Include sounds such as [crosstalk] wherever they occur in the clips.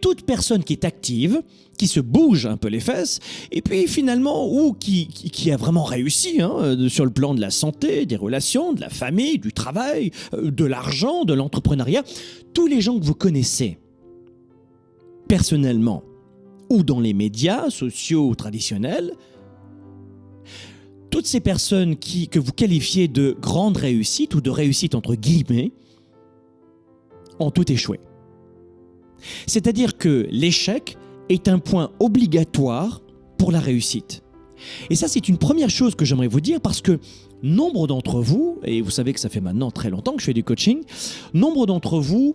toute personne qui est active, qui se bouge un peu les fesses, et puis finalement, ou qui, a vraiment réussi hein, euh, sur le plan de la santé, des relations, de la famille, du travail, euh, de l'argent, de l'entrepreneuriat, tous les gens que vous connaissez, personnellement, ou dans les médias sociaux ou traditionnels, toutes ces personnes que vous qualifiez de grandes réussites ou de réussite entre guillemets, ont tout échoué. C'est-à-dire que l'échec est un point obligatoire pour la réussite. Et ça, c'est une première chose que j'aimerais vous dire parce que nombre d'entre vous, et vous savez que ça fait maintenant très longtemps que je fais du coaching, nombre d'entre vous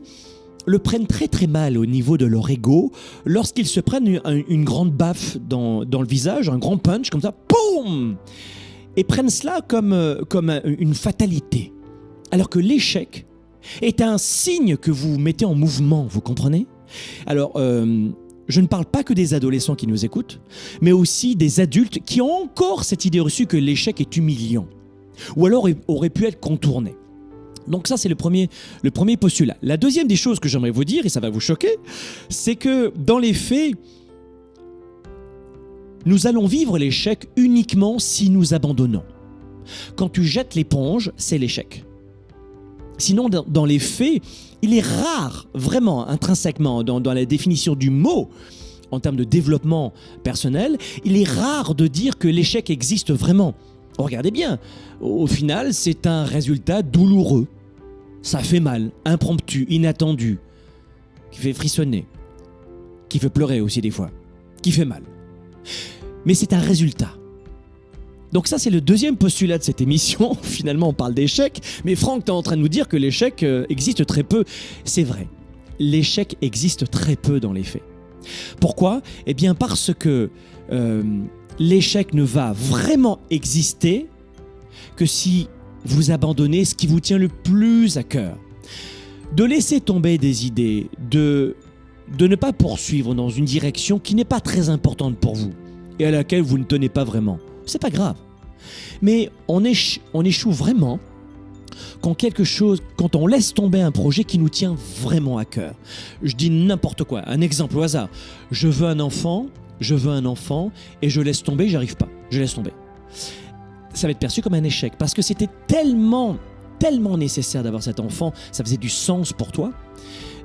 le prennent très très mal au niveau de leur ego lorsqu'ils se prennent une, grande baffe dans, dans, le visage, un grand punch comme ça, boum Et prennent cela comme, euh, comme une fatalité. Alors que l'échec est un signe que vous mettez en mouvement, vous comprenez? Alors, euh, je ne parle pas que des adolescents qui nous écoutent, mais aussi des adultes qui ont encore cette idée reçue que l'échec est humiliant, ou alors aurait pu être contourné. Donc ça, c'est le premier, le premier postulat. La deuxième des choses que j'aimerais vous dire, et ça va vous choquer, c'est que dans les faits, nous allons vivre l'échec uniquement si nous abandonnons. Quand tu jettes l'éponge, c'est l'échec. Sinon, dans les faits, il est rare, vraiment, intrinsèquement, dans, la définition du mot, en termes de développement personnel, il est rare de dire que l'échec existe vraiment. Regardez bien, au final, c'est un résultat douloureux. Ça fait mal, impromptu, inattendu, qui fait frissonner, qui fait pleurer aussi des fois, qui fait mal. Mais c'est un résultat. Donc ça, c'est le deuxième postulat de cette émission. [laughs] Finalement, on parle d'échec, mais Franck, tu es en train de nous dire que l'échec euh, existe très peu. C'est vrai, l'échec existe très peu dans les faits. Pourquoi? Eh bien parce que euh, l'échec ne va vraiment exister que si vous abandonnez ce qui vous tient le plus à cœur. De laisser tomber des idées, de, de ne pas poursuivre dans une direction qui n'est pas très importante pour vous et à laquelle vous ne tenez pas vraiment c'est pas grave. Mais on, échoue vraiment quand quelque chose, quand on laisse tomber un projet qui nous tient vraiment à cœur. Je dis n'importe quoi. Un exemple au hasard. Je veux un enfant, je veux un enfant, et je laisse tomber, j'arrive pas. Je laisse tomber. Ça va être perçu comme un échec parce que c'était tellement, tellement nécessaire d'avoir cet enfant, ça faisait du sens pour toi.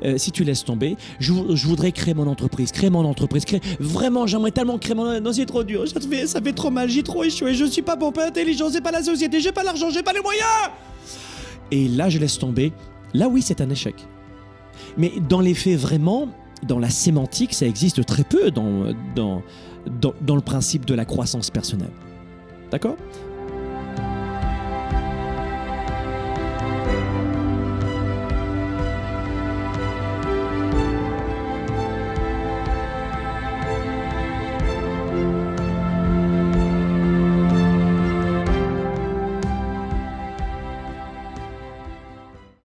Euh, si tu laisses tomber, je, voudrais créer mon entreprise, créer mon entreprise, créer... Vraiment, j'aimerais tellement créer mon. Non, c'est trop dur, ça fait, ça fait trop mal, j'ai trop échoué, je suis pas bon, pas intelligent, c'est pas la société, j'ai pas l'argent, j'ai pas les moyens Et là, je laisse tomber. Là, oui, c'est un échec. Mais dans les faits, vraiment, dans la sémantique, ça existe très peu dans, dans, dans le principe de la croissance personnelle. D'accord?